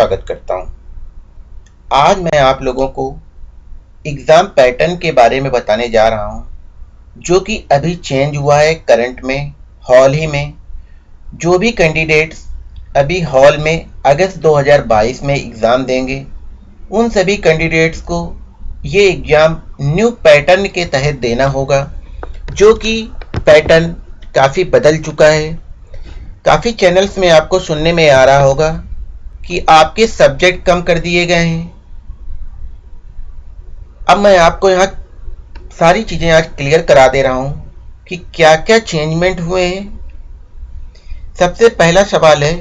स्वागत करता हूँ। आज मैं आप लोगों को एग्ज़ाम पैटर्न के बारे में बताने जा रहा हूँ, जो कि अभी चेंज हुआ है करंट में हॉल ही में जो भी कैंडिडेट्स अभी हॉल में अगस्त 2022 में एग्ज़ाम देंगे उन सभी कैंडिडेट्स को ये एग्ज़ाम न्यू पैटर्न के तहत देना होगा जो कि पैटर्न काफ़ी बदल चुका है काफ़ी चैनल्स में आपको सुनने में आ रहा होगा कि आपके सब्जेक्ट कम कर दिए गए हैं। अब मैं आपको यहाँ सारी चीज़ें आज क्लियर करा दे रहा हूँ कि क्या क्या चेंजमेंट हुए हैं। सबसे पहला सवाल है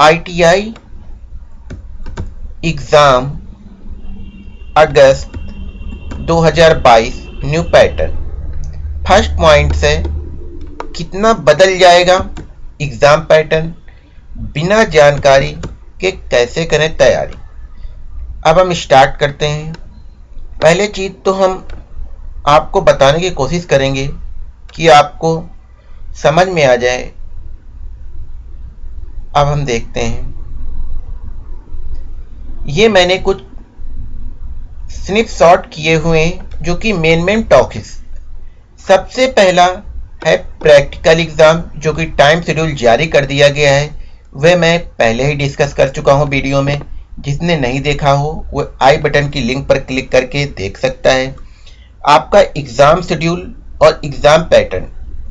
ITI exam August 2022 new pattern first point से कितना बदल जाएगा एग्ज़ाम पैटर्न बिना जानकारी के कैसे करें तैयारी? अब हम स्टार्ट करते हैं। पहले चीज़ तो हम आपको बताने की कोशिश करेंगे कि आपको समझ में आ जाए। अब हम देखते हैं। ये मैंने कुछ स्निप शॉट किए हुए हैं, जो कि मेन मेन टॉकिस सबसे पहला है प्रैक्टिकल एग्ज़ाम जो कि टाइम शेड्यूल जारी कर दिया गया है। वह मैं पहले ही डिस्कस कर चुका हूँ वीडियो में। जिसने नहीं देखा हो, वो आई बटन की लिंक पर क्लिक करके देख सकता है। आपका एग्ज़ाम शेड्यूल और एग्ज़ाम पैटर्न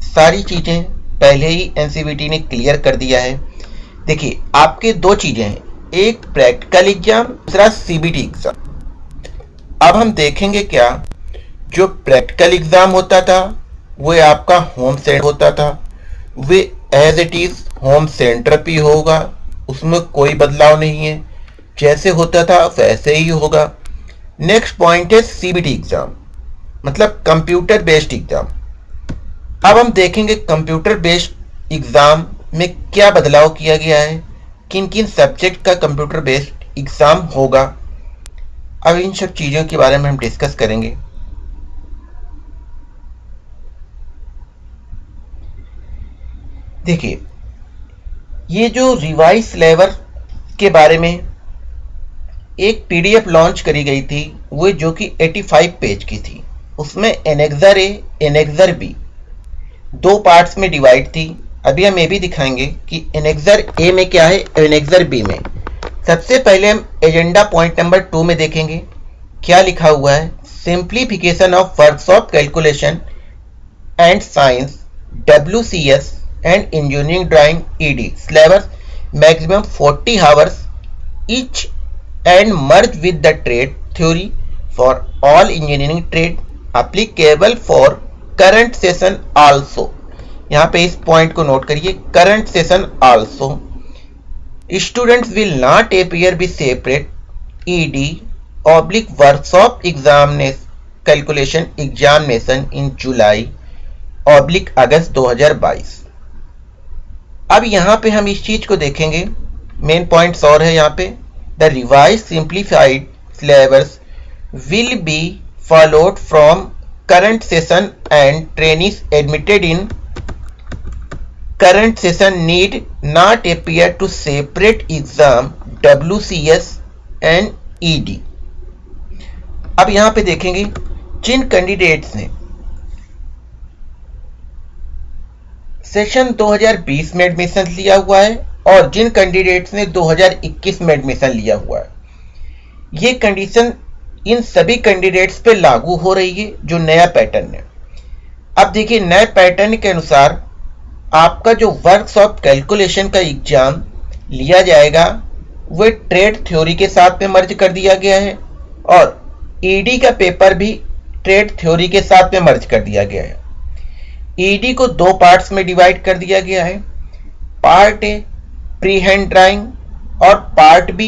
सारी चीज़ें पहले ही एनसीबीटी ने क्लियर कर दिया है। देखिए, आपके दो चीज़ें हैं। एक प्रैक्टिकल एग्ज़ाम दूसरा सीबीटी एग्ज़ाम अब हम देखेंगे क्या, जो प्रैक्टिकल एग्ज़ाम होता था, वो आपका होम सेंटर होता था। Way as it is home centre भी होगा, उसमें कोई बदलाव नहीं है। जैसे होता था, वैसे ही होगा। नेक्स्ट पॉइंट है सीबीटी एग्ज़ाम मतलब कंप्यूटर बेस्ड एग्ज़ाम अब हम देखेंगे कंप्यूटर बेस्ड एग्ज़ाम में क्या बदलाव किया गया है किन किन सब्जेक्ट का कंप्यूटर बेस्ड एग्ज़ाम होगा। अब इन सब चीज़ों के बारे में हम डिस्कस करेंगे। देखिए ये जो रिवाइज लेवर के बारे में एक पीडीएफ लॉन्च करी गई थी, वो जो कि 85 पेज की थी। उसमें एनेक्जर ए एनेक्जर बी, दो पार्ट्स में डिवाइड थी। अभी हम ये भी दिखाएँगे कि एनेक्जर ए में क्या है एनेक्जर बी में। सबसे पहले हम एजेंडा पॉइंट नंबर टू में देखेंगे। क्या लिखा हुआ है? Simplification of workshop calculation and science, W C S and engineering drawing ED syllabus maximum 40 hours each and merge with the trade theory for all engineering trade applicable for current session also यहाँ पे इस point को note करिए current session also students will not appear be separate ED oblique workshop examinees calculation examination in July oblique August 2022 अब यहाँ पे हम इस चीज़ को देखेंगे। मेन पॉइंट्स और है यहाँ पे। The revise simplified syllabus will be followed from current session and trainees admitted in current session need not appear to separate exam W C S and ED अब यहाँ पे देखेंगे। जिन कैंडिडेट्स ने सेशन 2020 में एडमिशन लिया हुआ है और जिन कैंडिडेट्स ने 2021 में एडमिशन लिया हुआ है, ये कंडीशन इन सभी कैंडिडेट्स पे लागू हो रही है जो नया पैटर्न है। अब देखिए नए पैटर्न के अनुसार आपका जो वर्कशॉप कैलकुलेशन का एग्ज़ाम लिया जाएगा वह ट्रेड थ्योरी के साथ में मर्ज कर दिया गया है और ईडी का पेपर भी ट्रेड थ्योरी के साथ में मर्ज कर दिया गया है। ईडी e को दो पार्ट्स में डिवाइड कर दिया गया है। Part A free hand drawing और पार्ट बी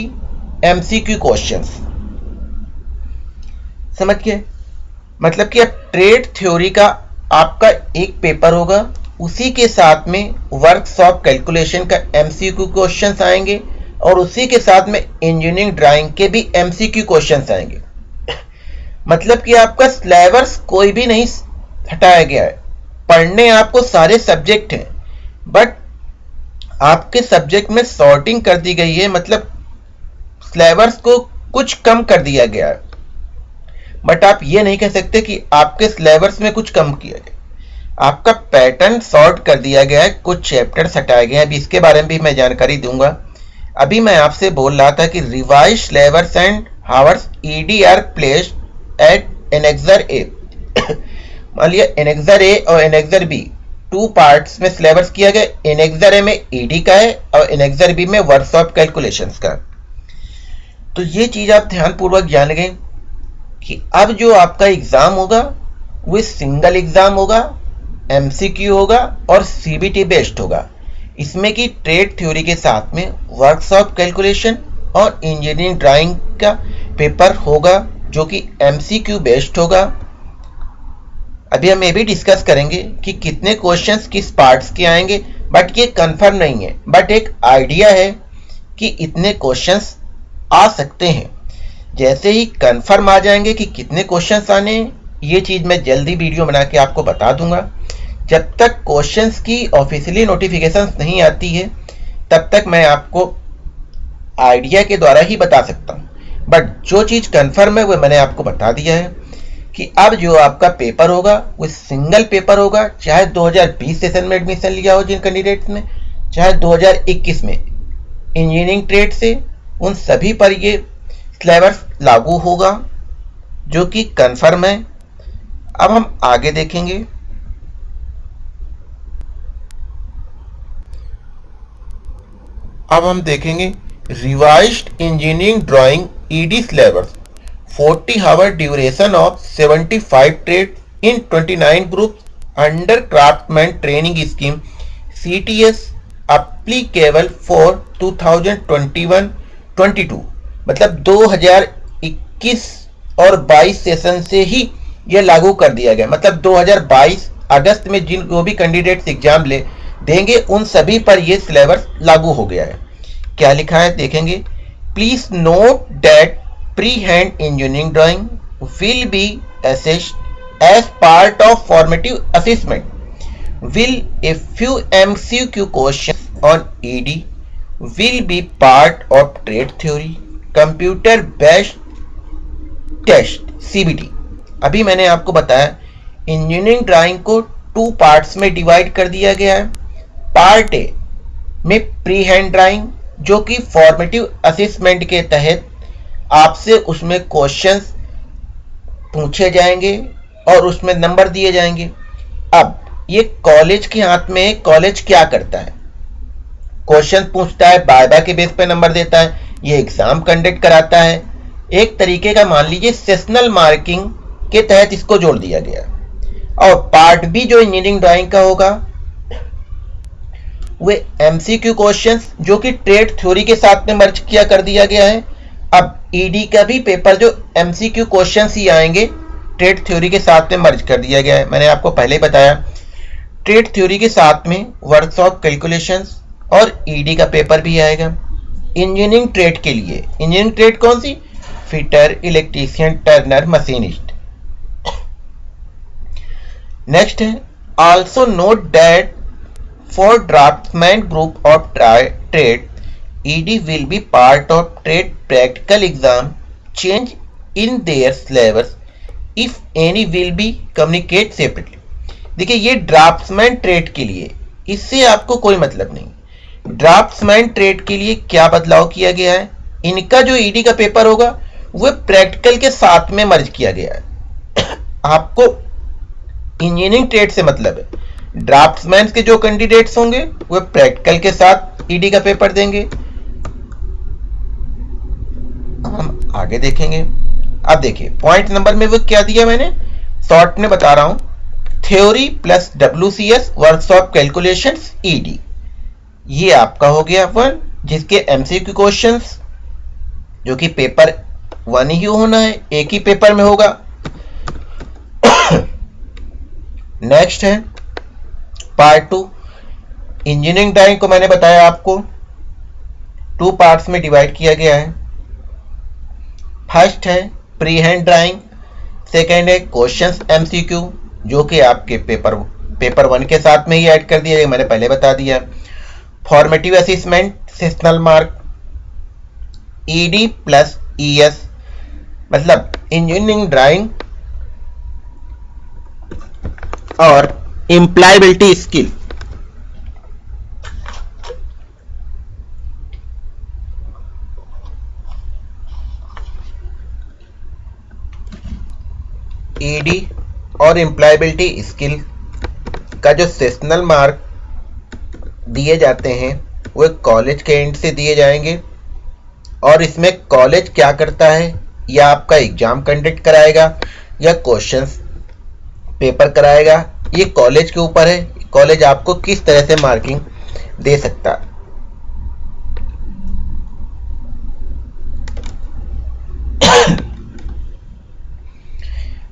एमसीक्यू क्वेश्चंस समझ गए? मतलब कि अब ट्रेड थ्योरी का आपका एक पेपर होगा। उसी के साथ में वर्कशॉप कैलकुलेशन का एमसीक्यू क्वेश्चंस आएँगे और उसी के साथ में इंजीनियरिंग ड्राइंग के भी एमसीक्यू क्वेश्चंस आएँगे। मतलब कि आपका सिलेबस कोई भी नहीं हटाया गया है। पढ़ने आपको सारे सब्जेक्ट हैं बट आपके सब्जेक्ट में सॉर्टिंग कर दी गई है मतलब सिलेबस को कुछ कम कर दिया गया है। बट आप ये नहीं कह सकते कि आपके सिलेबस में कुछ कम किया गया आपका पैटर्न सॉर्ट कर दिया गया है, कुछ चैप्टर्स हटाए गए हैं। अभी इसके बारे में भी मैं जानकारी दूँगा। अभी मैं आपसे बोल रहा था कि revise syllabus and hours ED are placed at annexure A मान लिया एनेक्सर ए और एनेक्सर बी टू पार्ट्स में सिलेबस किया गया। एनेक्सर ए में ईडी का है और एनेक्सर बी में वर्कशॉप कैलकुलेशंस का। तो ये चीज़ आप ध्यानपूर्वक जान गए कि अब जो आपका एग्ज़ाम होगा, वो सिंगल एग्ज़ाम होगा एमसीक्यू होगा और सीबीटी बेस्ड होगा। इसमें कि ट्रेड थ्योरी के साथ में वर्कशॉप कैलकुलेशन और इंजीनियरिंग ड्राइंग का पेपर होगा, जो कि एमसीक्यू बेस्ड होगा। अभी हम ये भी डिस्कस करेंगे कि कितने क्वेश्चंस किस पार्ट्स के आएँगे बट ये कंफर्म नहीं है। बट एक आइडिया है कि इतने क्वेश्चंस आ सकते हैं। जैसे ही कंफर्म आ जाएँगे कि कितने क्वेश्चंस आने ये चीज़ मैं जल्दी वीडियो बना के आपको बता दूँगा। जब तक क्वेश्चंस की ऑफिशियली नोटिफिकेशन नहीं आती है, तब तक मैं आपको आइडिया के द्वारा ही बता सकता हूँ। बट जो चीज़ कंफर्म है, वो मैंने आपको बता दिया है। कि अब जो आपका पेपर होगा, वो सिंगल पेपर होगा, चाहे 2020 सेशन में एडमिशन लिया हो जिन कैंडिडेट्स ने, चाहे 2021 में। इंजीनियरिंग ट्रेड से उन सभी पर ये सिलेबस लागू होगा, जो कि कंफर्म है। अब हम आगे देखेंगे। अब हम देखेंगे revised engineering drawing ED syllabus 40 hour duration of 75 trade in 29 group under craftsman training scheme CTS applicable for 2021-22 मतलब 2021 और 22 सेशन से ही यह लागू कर दिया गया। मतलब 2022 अगस्त में जिन जो भी कैंडिडेट्स एग्ज़ाम ले, देंगे, उन सभी पर यह सिलेबस लागू हो गया है। क्या लिखा है, देखेंगे। Please note that hand engineering drawing will be assessed as part of formative assessment will a few MCQ questions on ED will be part of trade theory, computer based test CBT अभी मैंने आपको बताया engineering drawing को two parts में divide कर दिया गया है। पार्ट ए में प्री हैंड ड्राइंग जो कि फॉर्मेटिव असेसमेंट के तहत आपसे उसमें क्वेश्चंस पूछे जाएँगे और उसमें नंबर दिए जाएँगे। अब ये कॉलेज के हाथ में कॉलेज क्या करता है? क्वेश्चन पूछता है बायबा के बेस पे नंबर देता है, ये एग्ज़ाम कंडक्ट कराता है। एक तरीके का मान लीजिए सेशनल मार्किंग के तहत इसको जोड़ दिया गया। और पार्ट बी जो इंजीनियरिंग ड्राइंग का होगा, वे एमसीक्यू क्वेश्चंस जो कि ट्रेड थ्योरी के साथ में मर्ज किया कर दिया गया है। अब ईडी का भी पेपर जो एमसीक्यू क्वेश्चंस ही आएँगे ट्रेड थ्योरी के साथ में मर्ज कर दिया गया है। मैंने आपको पहले ही बताया। ट्रेड थ्योरी के साथ में वर्कशॉप कैलकुलेशंस और ईडी का पेपर भी आएगा। इंजीनियरिंग ट्रेड के लिए। इंजीनियरिंग ट्रेड कौन सी? Fitter electrician turner machinist next है। Also note that for draftsman group of trade ED will be part of trade practical exam change in their syllabus if any will be communicate separately देखिए, ये draughtsman trade के लिए, इससे आपको कोई मतलब नहीं। ड्राफ्ट्समैन ट्रेड के लिए क्या बदलाव किया गया है? इनका जो ईडी का पेपर होगा वह प्रैक्टिकल के साथ में मर्ज किया गया है। आपको इंजीनियरिंग ट्रेड से मतलब है। ड्राफ्ट्समैन के जो कैंडिडेट्स होंगे वह प्रैक्टिकल के साथ ईडी का पेपर देंगे। हम आगे देखेंगे। अब देखिए पॉइंट नंबर में वो क्या दिया मैंने? शॉर्ट में बता रहा हूँ। Theory plus W C S workshop calculation ED ये आपका हो गया वन जिसके एमसीक्यू क्वेश्चंस जो कि पेपर वन ही होना है, एक ही पेपर में होगा। नेक्स्ट है पार्ट टू इंजीनियरिंग ड्राइंग को मैंने बताया आपको। टू पार्ट्स में डिवाइड किया गया है। फ़र्स्ट है प्री हैंड ड्राइंग सेकेंड है क्वेश्चंस एमसीक्यू जो कि आपके पेपर पेपर वन के साथ में ही ऐड कर दिया मैंने पहले बता दिया। Formative assessment sessional mark ED plus ES मतलब इंजीनियरिंग ड्राइंग और इम्प्लायबिलिटी स्किल ईडी और एम्प्लॉयबिलिटी स्किल का जो सेशनल मार्क दिए जाते हैं, वो कॉलेज के एंड से दिए जाएँगे। और इसमें कॉलेज क्या करता है, या आपका एग्ज़ाम कंडक्ट कराएगा, या क्वेश्चंस पेपर कराएगा, ये कॉलेज के ऊपर है। कॉलेज आपको किस तरह से मार्किंग दे सकता है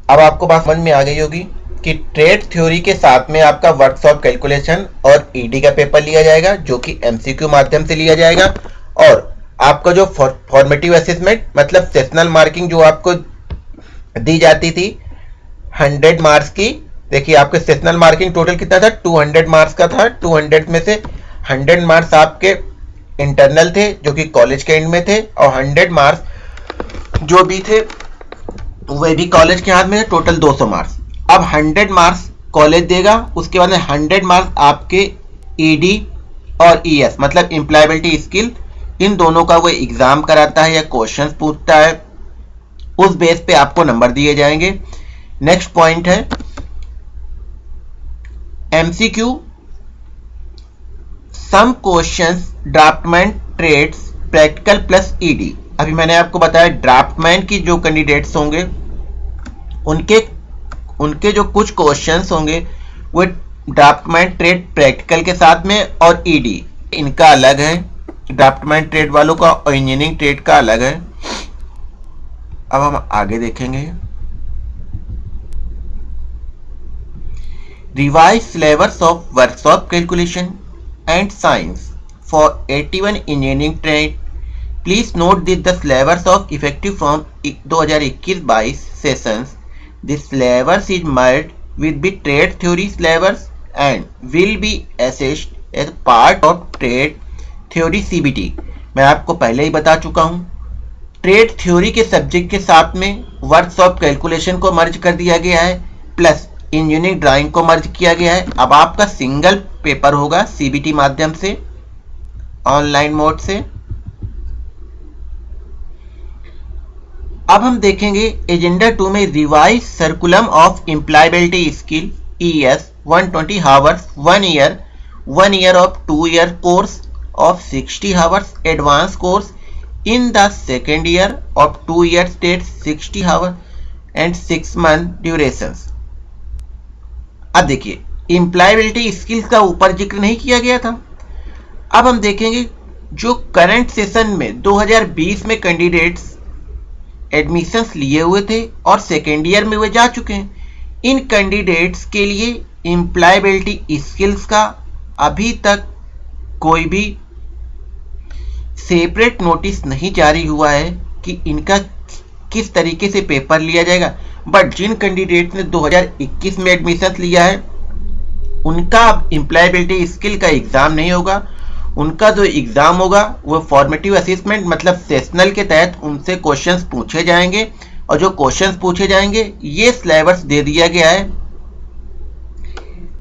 अब आपको बात समझ में आ गई होगी कि ट्रेड थ्योरी के साथ में आपका वर्कशॉप कैलकुलेशन और ईडी का पेपर लिया जाएगा, जो कि एमसीक्यू माध्यम से लिया जाएगा। और आपका जो फॉर्मेटिव असेसमेंट मतलब सेशनल मार्किंग जो आपको दी जाती थी 100 मार्क्स की, देखिए आपके सेशनल मार्किंग टोटल कितना था? 200 मार्क्स का था। 200 में से 100 मार्क्स आपके इंटरनल थे, जो कि कॉलेज के एंड में थे, और 100 मार्क्स जो भी थे वे भी कॉलेज के हाथ में है टोटल 200 मार्क्स अब 100 मार्क्स कॉलेज देगा, उसके बाद में 100 मार्क्स आपके ईडी और ईएस मतलब इंप्लायबिलिटी स्किल इन दोनों का वो एग्ज़ाम कराता है या क्वेश्चंस पूछता है, उस बेस पे आपको नंबर दिए जाएँगे. नेक्स्ट पॉइंट है MCQ some questions draftsman trades practical plus ED अभी मैंने आपको बताया ड्राफ्टमैन की जो कैंडिडेट्स होंगे, उनके उनके जो कुछ क्वेश्चंस होंगे, वो ड्राफ्टमैन ट्रेड प्रैक्टिकल के साथ में और ईडी इनका अलग है। ड्राफ्टमैन ट्रेड वालों का और इंजीनियरिंग ट्रेड का अलग है। अब हम आगे देखेंगे। Revise syllabus of workshop calculation and science for 81 engineering trade please note this the syllabus of effective from 2021-22 sessions this syllabus is merged with the trade theory syllabus and will be assessed as part of trade theory CBT मैं आपको पहले ही बता चुका हूँ। Trade theory के subject के साथ में वर्कशॉप कैलकुलेशन को मर्ज कर दिया गया है प्लस इंजीनियरिंग ड्राइंग को मर्ज किया गया है। अब आपका सिंगल पेपर होगा सीबीटी माध्यम से ऑनलाइन मोड से। अब हम देखेंगे एजेंडा टू में revise curriculum of employability skill E S one twenty hours one year one year of two year course of 60 hours advanced course, in the second year of 2 year state 60 hour and 6 month durations. अब देखिए employability skills का ऊपर ज़िक्र नहीं किया गया था। अब हम देखेंगे जो करंट सेशन में 2020 में कैंडिडेट्स एडमिशंस लिए हुए थे और सेकेंड ईयर में वे जा चुके हैं। इन कैंडिडेट्स के लिए इम्प्लायबिलिटी स्किल्स का अभी तक कोई भी सेपरेट नोटिस नहीं जारी हुआ है कि इनका किस तरीके से पेपर लिया जाएगा। बट जिन कैंडिडेट ने 2021 में एडमिशन लिया है, उनका अब एम्प्लॉयबिलिटी स्किल का एग्ज़ाम नहीं होगा। उनका जो एग्ज़ाम होगा, वो फॉर्मेटिव असिस्मेंट मतलब सेशनल के तहत उनसे क्वेश्चंस पूछे जाएँगे। और जो क्वेश्चंस पूछे जाएँगे, ये सिलेबस दे दिया गया है।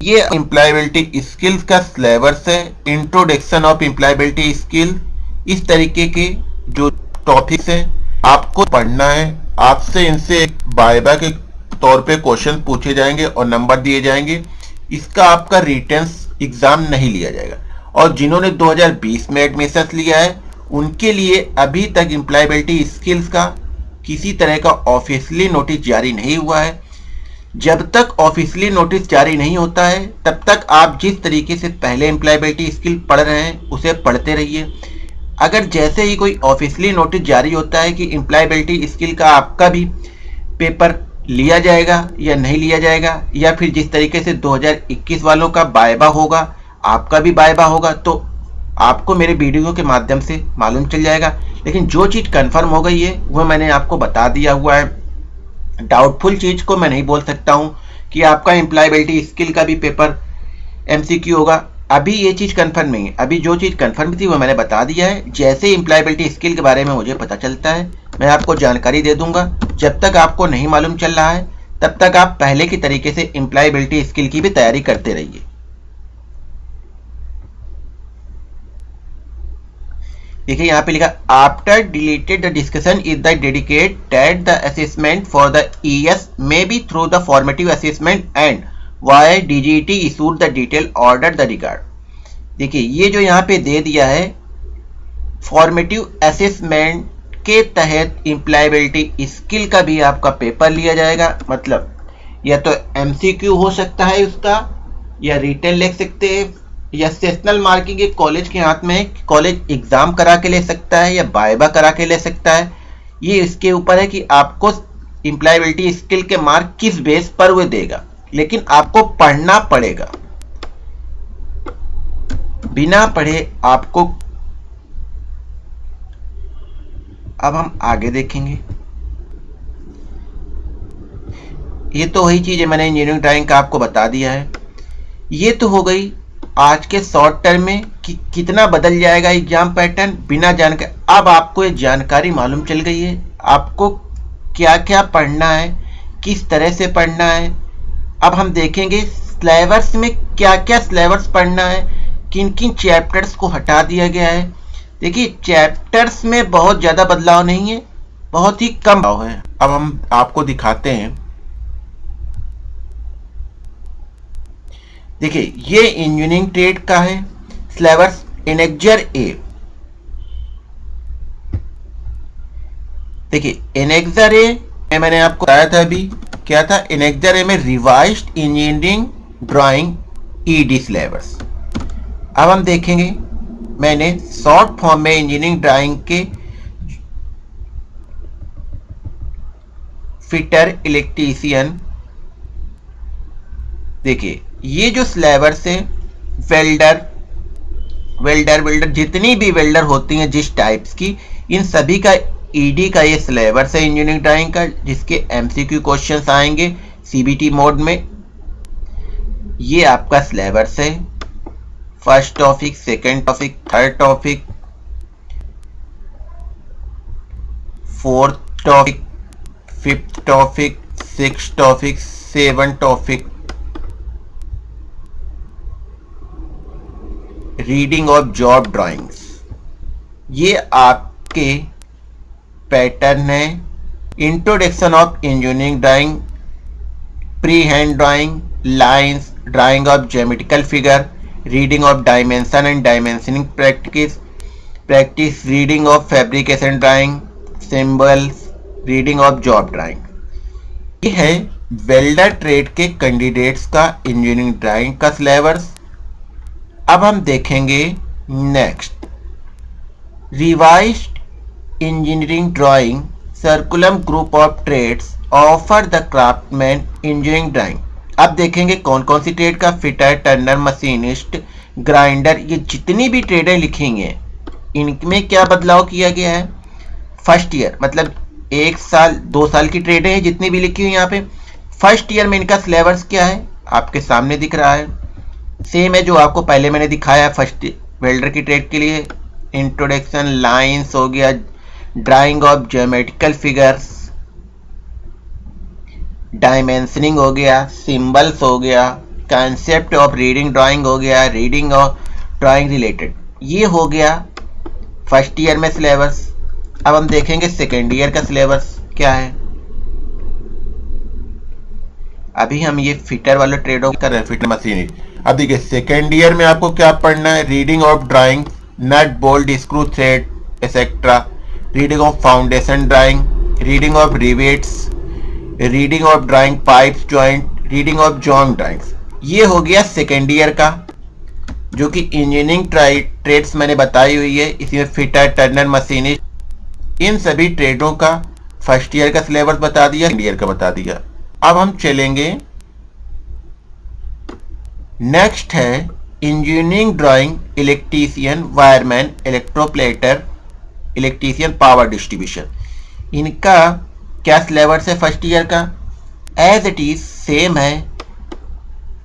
ये एम्प्लॉयबिलिटी स्किल्स का सिलेबस है। इंट्रोडक्शन ऑफ़ एम्प्लॉयबिलिटी स्किल इस तरीके के जो टॉपिक्स हैं, आपको पढ़ना है। आपसे इनसे बायबा के तौर पे क्वेश्चन पूछे जाएँगे और नंबर दिए जाएँगे। इसका आपका रिटर्न एग्ज़ाम नहीं लिया जाएगा। और जिन्होंने 2020 में एडमिशन लिया है, उनके लिए अभी तक एम्प्लॉयबिलिटी स्किल्स का किसी तरह का ऑफिशियली नोटिस जारी नहीं हुआ है। जब तक ऑफिशियली नोटिस जारी नहीं होता है, तब तक आप जिस तरीके से पहले एम्प्लॉयबिलिटी स्किल पढ़ रहे हैं, उसे पढ़ते रहिए। अगर जैसे ही कोई ऑफिशियली नोटिस जारी होता है कि एम्प्लॉयबिलिटी स्किल का आपका भी पेपर लिया जाएगा या नहीं लिया जाएगा, या फिर जिस तरीके से 2021 वालों का बायबा होगा आपका भी बाय बायबा होगा तो आपको मेरे वीडियो के माध्यम से मालूम चल जाएगा। लेकिन जो चीज़ कंफर्म हो गई है वह मैंने आपको बता दिया हुआ है। डाउटफुल चीज़ को मैं नहीं बोल सकता हूँ कि आपका एम्प्लॉयबिलिटी स्किल का भी पेपर एमसीक्यू होगा। अभी ये चीज़ कंफर्म नहीं है। अभी जो चीज़ कंफर्म थी, वो मैंने बता दिया है। जैसे इम्प्लायबिलिटी स्किल के बारे में मुझे पता चलता है, मैं आपको जानकारी दे दूँगा। जब तक आपको नहीं मालूम चल रहा है, तब तक आप पहले की तरीके से इम्प्लायबिलिटी स्किल की भी तैयारी करते रहिए। देखिए यहाँ पे लिखा after deleted the discussion is the dedicate that the assessment for the ES may be through the formative assessment and why DGT issued the detail order the regard देखिए, ये जो यहाँ पे दे दिया है फॉर्मेटिव असेसमेंट के तहत इम्प्लायबिलिटी स्किल का भी आपका पेपर लिया जाएगा। मतलब या तो एमसीक्यू हो सकता है उसका, या रिटर्न लिख सकते हैं। या सेशनल मार्किंग एक कॉलेज के हाथ में है कॉलेज एग्ज़ाम करा के ले सकता है या बायबा करा के ले सकता है? ये इसके ऊपर है कि आपको इम्प्लायबिलिटी स्किल के मार्क किस बेस पर वो देगा। लेकिन आपको पढ़ना पड़ेगा। बिना पढ़े आपको अब हम आगे देखेंगे। ये तो वही चीज़ है, मैंने इंजीनियरिंग ड्राइंग का आपको बता दिया है। ये तो हो गई आज के शॉर्ट टर्म में कि, कितना बदल जाएगा एग्ज़ाम पैटर्न बिना जानकारी अब आपको ये जानकारी मालूम चल गई है। आपको क्या क्या पढ़ना है, किस तरह से पढ़ना है, अब हम देखेंगे सिलेबस में क्या क्या सिलेबस पढ़ना है किन किन चैप्टर्स को हटा दिया गया है। देखिए चैप्टर्स में बहुत ज़्यादा बदलाव नहीं है, बहुत ही कम है। अब हम आपको दिखाते हैं देखिए, ये इंजीनियरिंग ट्रेड का है सिलेबस इनेक्जर ए देखिए इनेक्जर ए मैंने आपको बताया था अभी, क्या था? इनेक्जर ए में revise engineering drawing ED syllabus अब हम देखेंगे, मैंने शॉर्ट फॉर्म में इंजीनियरिंग ड्राइंग के फिटर इलेक्ट्रीशियन देखिए, ये जो स्लेवर्स है वेल्डर वेल्डर वेल्डर जितनी भी वेल्डर होती हैं जिस टाइप्स की, इन सभी का ईडी e का ये स्लेवर्स है इंजीनियरिंग ड्राइंग का, जिसके एमसीक्यू क्वेश्चंस आएँगे सीबीटी मोड में। ये आपका स्लेवर्स है। First topic second topic third topic fourth topic fifth topic six topic seven topic reading of job drawings. ये आपके पैटर्न है। Introduction of engineering drawing free hand drawing, lines, drawing of geometrical figure, reading of dimension and dimensioning practice practice reading of fabrication drawing, symbols, reading of job drawing. ये है welder trade के candidates का engineering drawing का syllabus. अब हम देखेंगे next revised engineering drawing curriculum group of trades offer the craftsman engineering drawing अब देखेंगे कौन कौन सी ट्रेड का फिटर टर्नर मशीनिस्ट ग्राइंडर ये जितनी भी ट्रेडें लिखी हैं इनमें क्या बदलाव किया गया है? फ़र्स्ट ईयर मतलब एक साल, दो साल की ट्रेडें हैं जितनी भी लिखी हुई यहाँ पे। फ़र्स्ट ईयर में इनका सिलेबस क्या है? आपके सामने दिख रहा है। सेम है जो आपको पहले मैंने दिखाया फ़र्स्ट वेल्डर की ट्रेड के लिए। इंट्रोडक्शन लाइंस हो गया drawing of geometrical figures dimensioning हो गया सिंबल्स हो गया कॉन्सेप्ट ऑफ़ रीडिंग ड्राइंग हो गया रीडिंग ऑफ़ ड्राइंग रिलेटेड ये हो गया फ़र्स्ट ईयर में सिलेबस अब हम देखेंगे सेकेंड ईयर का सिलेबस क्या है। अभी हम ये फिटर वाले ट्रेडों कर रहे हैं। फिटर मशीन अब देखिए सेकेंड ईयर में आपको क्या पढ़ना है? Reading of drawing nut bolt screw thread etcetera reading of foundation drawing reading of rivets reading of drawing pipes joint reading of joint drawings ये हो गया सेकेंड ईयर का, जो कि इंजीनियरिंग ट्रेड्स मैंने बताई हुई है। इसमें फिटर टर्नर मशीनिस्ट इन सभी ट्रेडों का फ़र्स्ट ईयर का सिलेबस बता दिया सेकेंड ईयर का बता दिया। अब हम चलेंगे नेक्स्ट है engineering drawing electrician wireman electroplater electrician power distribution इनका क्या सिलेबस है फ़र्स्ट ईयर का? एज इट इज़ सेम है।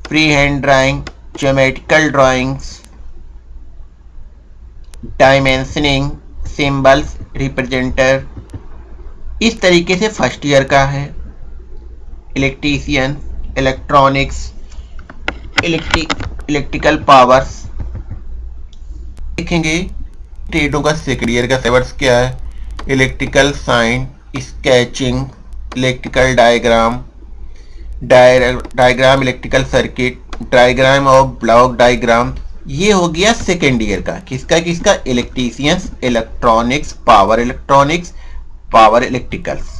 Free hand drawing geometrical drawings dimensioning symbols represent इस तरीके से फ़र्स्ट ईयर का है। Electrician electronics electrical powers. देखेंगे ट्रेडों का सेकेंड ईयर का सेवर्स क्या है? Electrical sign, sketching, electrical diagram. Diagram, electrical circuit, diagram और ब्लॉक डायग्राम। ये हो गया सेकेंड ईयर का। किसका किसका? Electricians, electronics, power electronics, power electricals.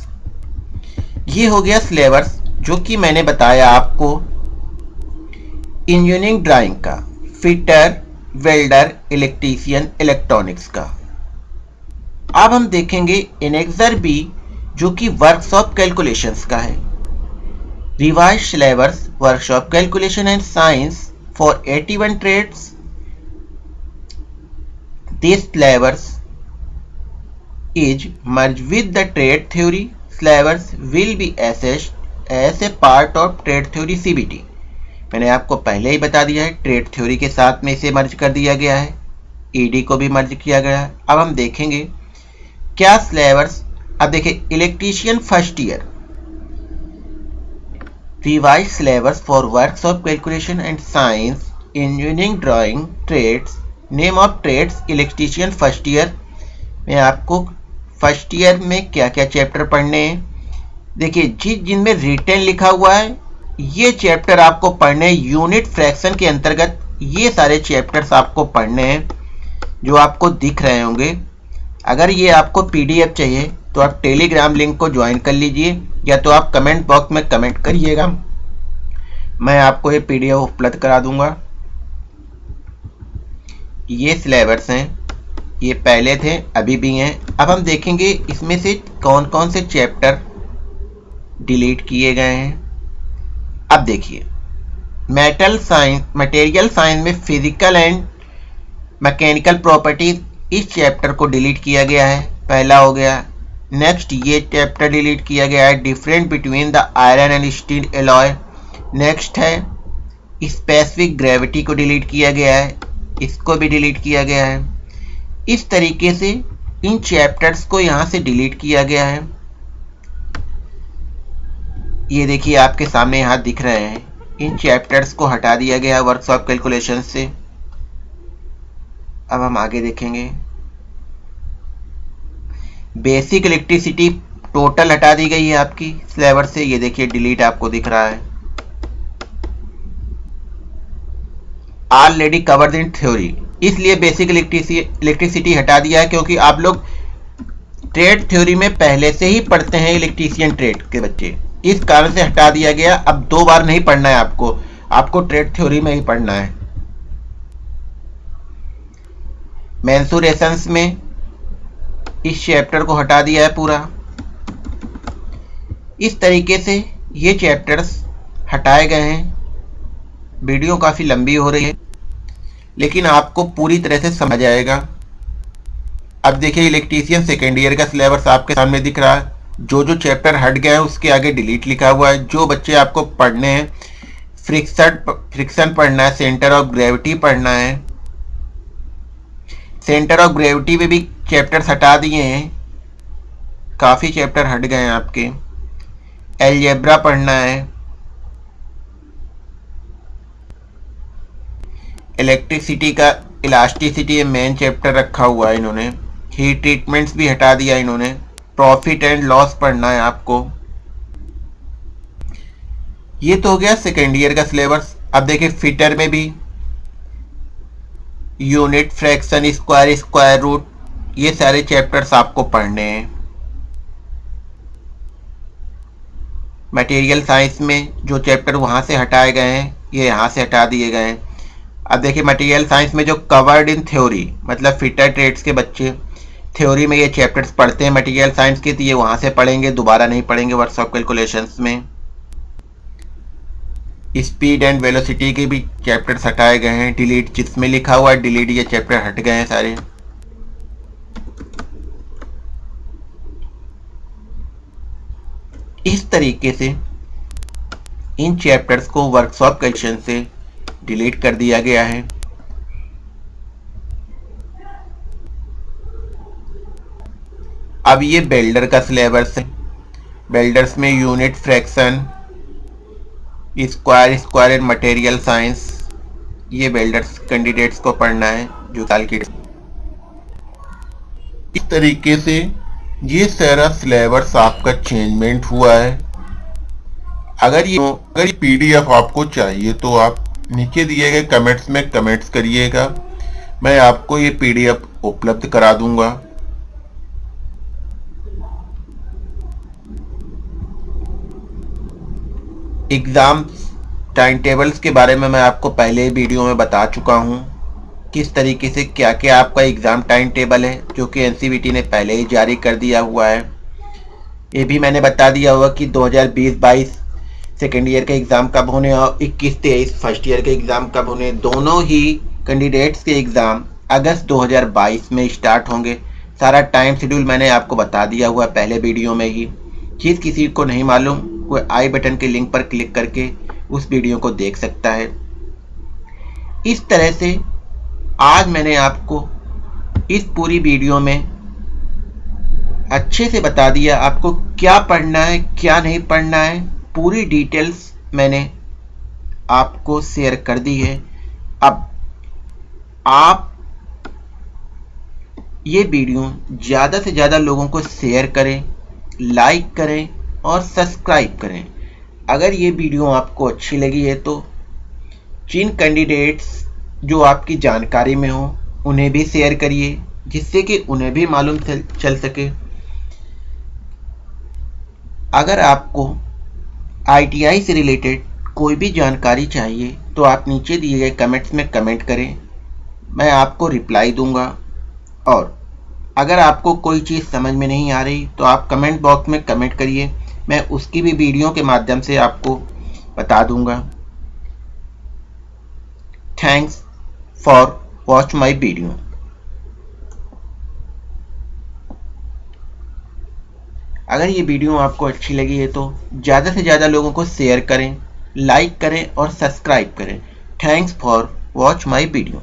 ये हो गया सिलेबस, जो कि मैंने बताया आपको। इंजीनियरिंग ड्राइंग का, फिटर, वेल्डर, इलेक्ट्रीशियन, इलेक्ट्रॉनिक्स का। अब हम देखेंगे इनेक्सर बी, जो कि वर्कशॉप कैलकुलेशंस का है। Revise syllabus workshop calculation and science for 81 trades this syllabus is merged with the trade theory. Syllabus will be assessed as a part of trade theory CBT मैंने आपको पहले ही बता दिया है ट्रेड थ्योरी के साथ में इसे मर्ज कर दिया गया है। ईडी e को भी मर्ज किया गया है। अब हम देखेंगे, क्या सिलेबस अब देखिए electrician first year revise syllabus for works of calculation and science engineering drawing trades name of trades electrician first year मैं आपको फ़र्स्ट ईयर में क्या क्या चैप्टर पढ़ने हैं। देखिए जिस जिनमें रिटर्न लिखा हुआ है ये चैप्टर आपको पढ़ने यूनिट फ्रैक्शन के अंतर्गत ये सारे चैप्टर्स आपको पढ़ने हैं, जो आपको दिख रहे होंगे। अगर ये आपको पीडीएफ चाहिए तो आप टेलीग्राम लिंक को ज्वाइन कर लीजिए, या तो आप कमेंट बॉक्स में कमेंट करिएगा। मैं आपको ये पीडीएफ उपलब्ध करा दूँगा। ये सिलेबस हैं, ये पहले थे, अभी भी हैं। अब हम देखेंगे इसमें से कौन कौन से चैप्टर डिलीट किए गए हैं। अब देखिए मेटल साइंस मटेरियल साइंस में फ़िज़िकल एंड मैकेनिकल प्रॉपर्टीज़ इस चैप्टर को डिलीट किया गया है। पहला हो गया। नेक्स्ट ये चैप्टर डिलीट किया गया है। Different between the iron and steel alloy next है स्पेसिफिक ग्रेविटी को डिलीट किया गया है। इसको भी डिलीट किया गया है। इस तरीके से इन चैप्टर्स को यहाँ से डिलीट किया गया है। ये देखिए, आपके सामने यहाँ दिख रहे हैं। इन चैप्टर्स को हटा दिया गया वर्कशॉप कैलकुलेशन से। अब हम आगे देखेंगे। बेसिक इलेक्ट्रिसिटी टोटल हटा दी गई है आपकी सिलेबस से। ये देखिए डिलीट आपको दिख रहा है। ऑलरेडी कवर्ड इन थ्योरी इसलिए बेसिक इलेक्ट्रिसिटी हटा दिया है क्योंकि आप लोग ट्रेड थ्योरी में पहले से ही पढ़ते हैं इलेक्ट्रीशियन ट्रेड के बच्चे। इस कारण से हटा दिया गया। अब दो बार नहीं पढ़ना है आपको। आपको ट्रेड थ्योरी में ही पढ़ना है। मैंसुरेशंस में इस चैप्टर को हटा दिया है पूरा। इस तरीके से ये चैप्टर्स हटाए गए हैं। वीडियो काफ़ी लंबी हो रही है, लेकिन आपको पूरी तरह से समझ आएगा। अब देखिए, इलेक्ट्रीशियन सेकेंड ईयर का सिलेबस आपके सामने दिख रहा है। जो जो चैप्टर हट गए हैं, उसके आगे डिलीट लिखा हुआ है। जो बच्चे आपको पढ़ने हैं फ्रिक्सन फ्रिक्शन पढ़ना है सेंटर ऑफ़ ग्रेविटी पढ़ना है। सेंटर ऑफ़ ग्रेविटी में भी चैप्टर्स हटा दिए हैं। काफ़ी चैप्टर हट गए हैं आपके। एलजेब्रा पढ़ना है। इलेक्ट्रिसिटी का इलास्टिसिटी मेन चैप्टर रखा हुआ है इन्होंने। हीट ट्रीटमेंट्स भी हटा दिया इन्होंने। प्रॉफिट एंड लॉस पढ़ना है आपको। ये तो हो गया सेकेंड ईयर का सिलेबस अब देखिए फिटर में भी unit fraction square square root ये सारे चैप्टर्स आपको पढ़ने हैं। मटेरियल साइंस में जो चैप्टर वहाँ से हटाए गए हैं, ये यहाँ से हटा दिए गए हैं। अब देखिए मटेरियल साइंस में जो कवर्ड इन थ्योरी मतलब फिटर ट्रेड्स के बच्चे थ्योरी में ये चैप्टर्स पढ़ते हैं मटेरियल साइंस के तो ये वहाँ से पढ़ेंगे, दोबारा नहीं पढ़ेंगे वर्कशॉप कैलकुलेशंस में। स्पीड एंड वेलोसिटी के भी चैप्टर्स हटाए गए हैं डिलीट जिसमें लिखा हुआ है डिलीट ये चैप्टर हट गए हैं सारे। इस तरीके से इन चैप्टर्स को वर्कशॉप कैल्कुलेशन से डिलीट कर दिया गया है। अब ये बेल्डर का सिलेबस है। बेल्डर्स में unit fraction square square and material science ये बेल्डर्स कैंडिडेट्स को पढ़ना है जो साल की इस तरीके से ये सारा सिलेबस आपका चेंजमेंट हुआ है। अगर ये अगर ये पीडीएफ आपको चाहिए तो आप नीचे दिए गए कमेंट्स में कमेंट्स करिएगा। मैं आपको ये पीडीएफ उपलब्ध करा दूँगा। एग्ज़ाम टाइम टेबल्स के बारे में मैं आपको पहले वीडियो में बता चुका हूँ किस तरीके से क्या क्या आपका एग्ज़ाम टाइम टेबल है, जो कि एन ने पहले ही जारी कर दिया हुआ है। ये भी मैंने बता दिया हुआ कि 2020-22 सेकेंड ईयर के एग्ज़ाम कब होने और 21-23 फ़र्स्ट ईयर के एग्ज़ाम कब होने, दोनों ही कैंडिडेट्स के एग्ज़ाम अगस्त 2022 में स्टार्ट होंगे। सारा टाइम शेड्यूल मैंने आपको बता दिया हुआ पहले वीडियो में ही। चीज़ किसी को नहीं मालूम कोई आई बटन के लिंक पर क्लिक करके उस वीडियो को देख सकता है। इस तरह से आज मैंने आपको इस पूरी वीडियो में अच्छे से बता दिया आपको क्या पढ़ना है, क्या नहीं पढ़ना है। पूरी डिटेल्स मैंने आपको शेयर कर दी है। अब आप ये वीडियो ज़्यादा से ज़्यादा लोगों को शेयर करें, लाइक करें और सब्सक्राइब करें। अगर ये वीडियो आपको अच्छी लगी है तो जिन कैंडिडेट्स जो आपकी जानकारी में हो, उन्हें भी शेयर करिए, जिससे कि उन्हें भी मालूम चल सके। अगर आपको आईटीआई से रिलेटेड कोई भी जानकारी चाहिए तो आप नीचे दिए गए कमेंट्स में कमेंट करें। मैं आपको रिप्लाई दूँगा। और अगर आपको कोई चीज़ समझ में नहीं आ रही तो आप कमेंट बॉक्स में कमेंट करिए। मैं उसकी भी वीडियो के माध्यम से आपको बता दूँगा। Thanks for watch my video अगर ये वीडियो आपको अच्छी लगी है तो ज़्यादा से ज़्यादा लोगों को शेयर करें लाइक करें और सब्सक्राइब करें। Thanks for watch my video